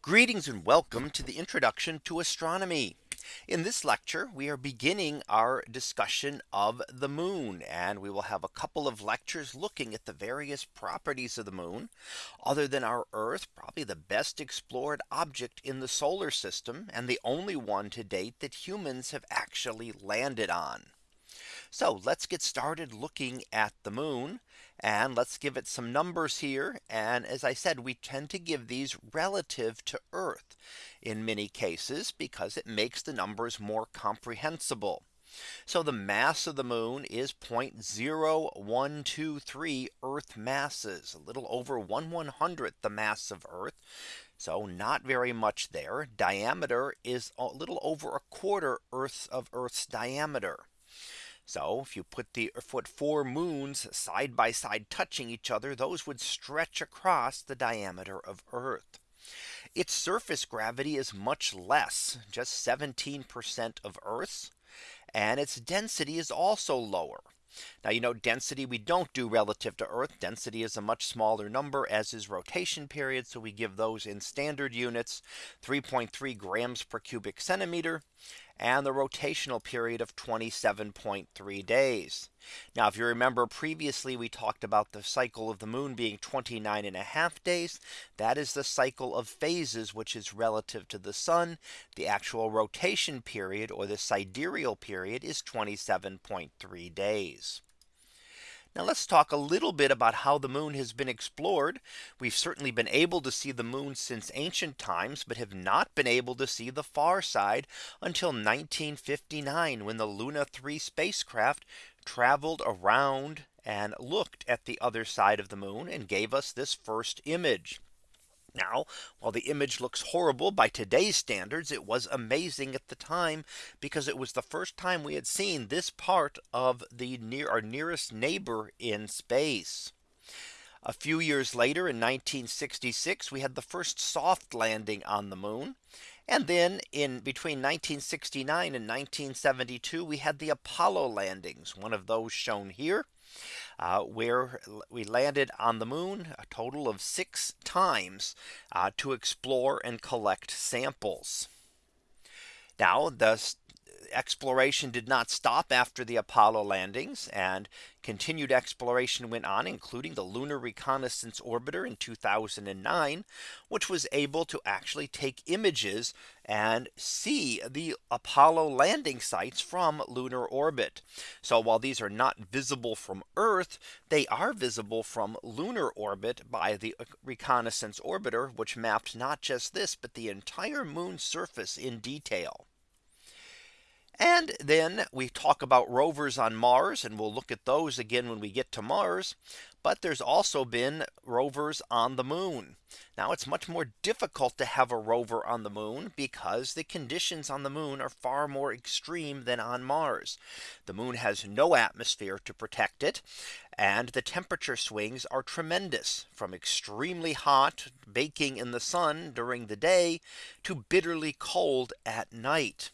Greetings and welcome to the introduction to astronomy. In this lecture, we are beginning our discussion of the moon and we will have a couple of lectures looking at the various properties of the moon other than our Earth, probably the best explored object in the solar system and the only one to date that humans have actually landed on. So let's get started looking at the moon. And let's give it some numbers here. And as I said, we tend to give these relative to Earth in many cases because it makes the numbers more comprehensible. So the mass of the moon is 0.0123 Earth masses, a little over 1 100th the mass of Earth. So not very much there. Diameter is a little over a quarter Earth of Earth's diameter. So if you put the er, foot four moons side by side touching each other, those would stretch across the diameter of Earth. Its surface gravity is much less, just 17% of Earth's. And its density is also lower. Now, you know, density we don't do relative to Earth. Density is a much smaller number as is rotation period. So we give those in standard units 3.3 grams per cubic centimeter and the rotational period of 27.3 days. Now, if you remember previously, we talked about the cycle of the moon being 29 and a half days. That is the cycle of phases, which is relative to the sun. The actual rotation period or the sidereal period is 27.3 days. Now let's talk a little bit about how the moon has been explored. We've certainly been able to see the moon since ancient times, but have not been able to see the far side until 1959 when the Luna 3 spacecraft traveled around and looked at the other side of the moon and gave us this first image. Now, while the image looks horrible by today's standards, it was amazing at the time because it was the first time we had seen this part of the near our nearest neighbor in space. A few years later in 1966, we had the first soft landing on the moon. And then in between 1969 and 1972, we had the Apollo landings, one of those shown here uh, where we landed on the moon a total of six times uh, to explore and collect samples. Now the exploration did not stop after the Apollo landings and continued exploration went on including the lunar reconnaissance orbiter in 2009 which was able to actually take images and see the Apollo landing sites from lunar orbit. So while these are not visible from Earth, they are visible from lunar orbit by the reconnaissance orbiter, which mapped not just this, but the entire moon surface in detail. And then we talk about rovers on Mars and we'll look at those again when we get to Mars. But there's also been rovers on the moon. Now it's much more difficult to have a rover on the moon because the conditions on the moon are far more extreme than on Mars. The moon has no atmosphere to protect it. And the temperature swings are tremendous from extremely hot baking in the sun during the day to bitterly cold at night.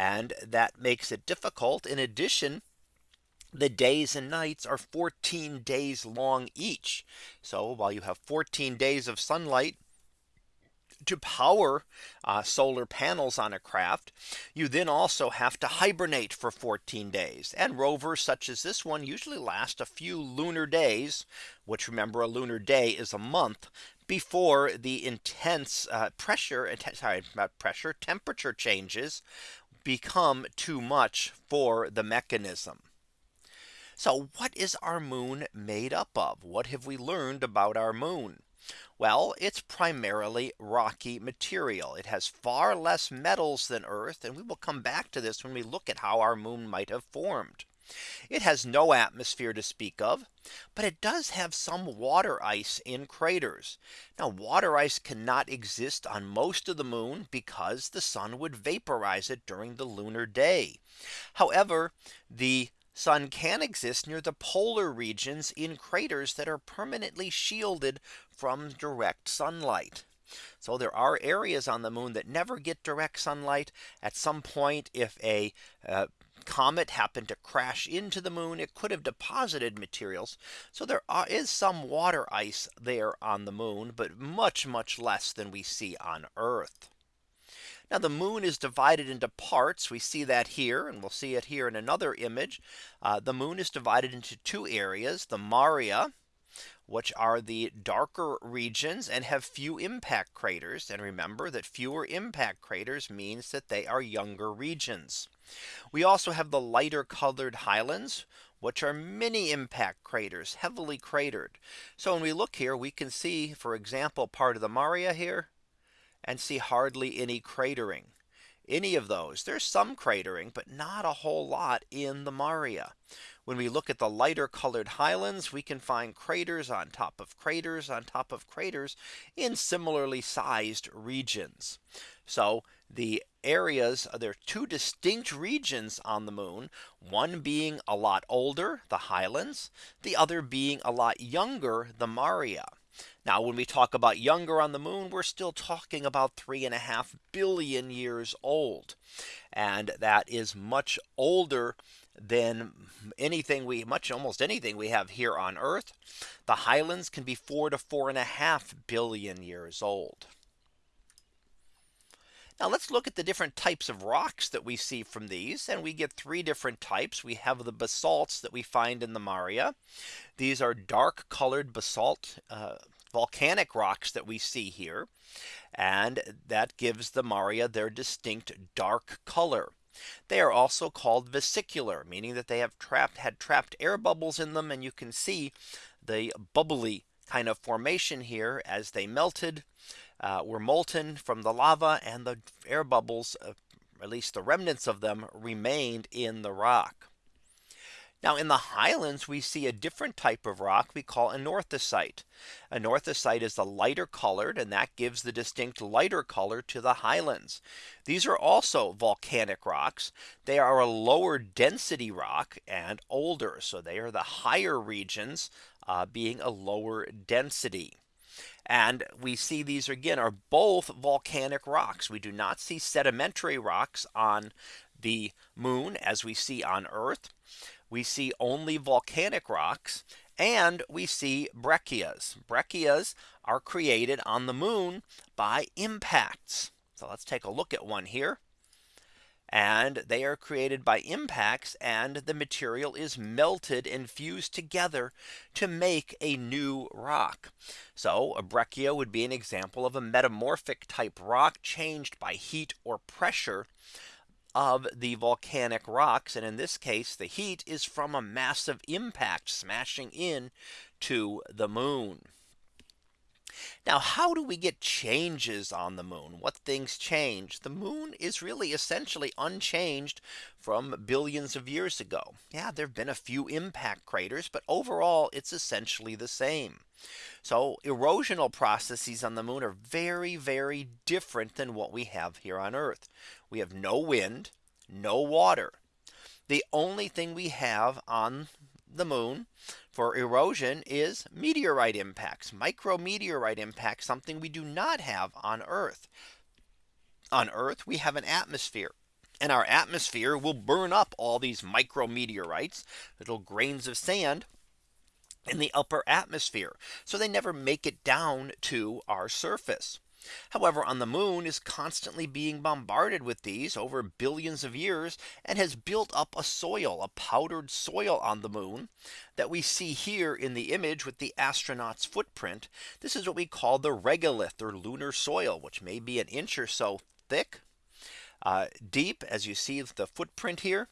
And that makes it difficult. In addition, the days and nights are 14 days long each. So while you have 14 days of sunlight to power uh, solar panels on a craft, you then also have to hibernate for 14 days. And rovers such as this one usually last a few lunar days, which remember a lunar day is a month before the intense uh, pressure, sorry, not pressure, temperature changes become too much for the mechanism. So what is our moon made up of? What have we learned about our moon? Well, it's primarily rocky material. It has far less metals than Earth. And we will come back to this when we look at how our moon might have formed. It has no atmosphere to speak of, but it does have some water ice in craters. Now water ice cannot exist on most of the moon because the sun would vaporize it during the lunar day. However, the sun can exist near the polar regions in craters that are permanently shielded from direct sunlight. So there are areas on the moon that never get direct sunlight at some point if a uh, comet happened to crash into the moon, it could have deposited materials. So there is some water ice there on the moon, but much, much less than we see on Earth. Now the moon is divided into parts. We see that here and we'll see it here in another image. Uh, the moon is divided into two areas, the Maria, which are the darker regions and have few impact craters. And remember that fewer impact craters means that they are younger regions. We also have the lighter colored highlands, which are many impact craters heavily cratered. So when we look here, we can see, for example, part of the Maria here and see hardly any cratering. Any of those there's some cratering, but not a whole lot in the Maria. When we look at the lighter colored highlands, we can find craters on top of craters on top of craters in similarly sized regions. So the areas uh, there are two distinct regions on the moon, one being a lot older, the highlands, the other being a lot younger, the Maria. Now when we talk about younger on the moon, we're still talking about three and a half billion years old. And that is much older than anything we much almost anything we have here on Earth. The highlands can be four to four and a half billion years old. Now let's look at the different types of rocks that we see from these and we get three different types. We have the basalts that we find in the Maria. These are dark colored basalt uh, volcanic rocks that we see here. And that gives the Maria their distinct dark color. They are also called vesicular, meaning that they have trapped had trapped air bubbles in them. And you can see the bubbly kind of formation here as they melted uh, were molten from the lava and the air bubbles, uh, at least the remnants of them remained in the rock. Now in the highlands, we see a different type of rock we call anorthosite. Anorthosite is the lighter colored and that gives the distinct lighter color to the highlands. These are also volcanic rocks. They are a lower density rock and older. So they are the higher regions uh, being a lower density. And we see these again are both volcanic rocks. We do not see sedimentary rocks on the moon as we see on Earth. We see only volcanic rocks and we see breccias. Breccias are created on the moon by impacts. So let's take a look at one here and they are created by impacts and the material is melted and fused together to make a new rock. So a breccia would be an example of a metamorphic type rock changed by heat or pressure of the volcanic rocks. And in this case, the heat is from a massive impact smashing in to the moon. Now, how do we get changes on the moon? What things change? The moon is really essentially unchanged from billions of years ago. Yeah, there have been a few impact craters, but overall, it's essentially the same. So erosional processes on the moon are very, very different than what we have here on Earth. We have no wind, no water. The only thing we have on the moon for erosion is meteorite impacts, micrometeorite impacts, something we do not have on Earth. On Earth, we have an atmosphere. And our atmosphere will burn up all these micrometeorites, little grains of sand in the upper atmosphere. So they never make it down to our surface. However, on the moon is constantly being bombarded with these over billions of years and has built up a soil, a powdered soil on the moon that we see here in the image with the astronaut's footprint. This is what we call the regolith or lunar soil, which may be an inch or so thick, uh, deep as you see the footprint here.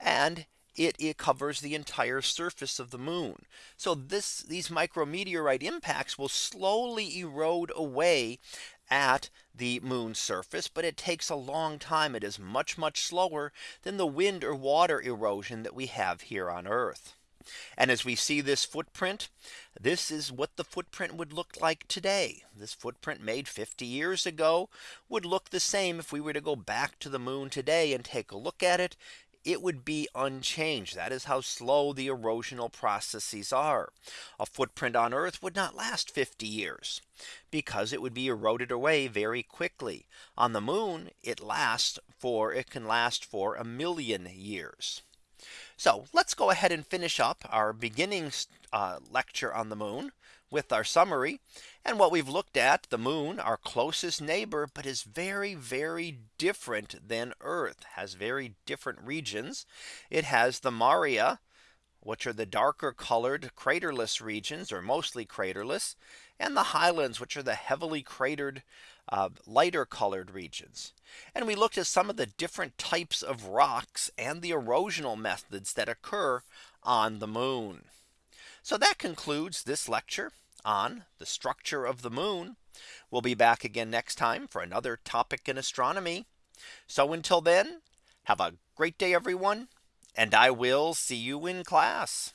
And it, it covers the entire surface of the moon. So this these micrometeorite impacts will slowly erode away at the moon's surface, but it takes a long time. It is much, much slower than the wind or water erosion that we have here on Earth. And as we see this footprint, this is what the footprint would look like today. This footprint made 50 years ago would look the same if we were to go back to the moon today and take a look at it it would be unchanged. That is how slow the erosional processes are. A footprint on Earth would not last 50 years because it would be eroded away very quickly. On the moon, it lasts for it can last for a million years. So let's go ahead and finish up our beginning uh, lecture on the moon with our summary. And what we've looked at the moon, our closest neighbor, but is very, very different than Earth has very different regions. It has the Maria, which are the darker colored craterless regions or mostly craterless and the highlands which are the heavily cratered uh, lighter colored regions. And we looked at some of the different types of rocks and the erosional methods that occur on the moon. So that concludes this lecture on the structure of the moon. We'll be back again next time for another topic in astronomy. So until then, have a great day, everyone, and I will see you in class.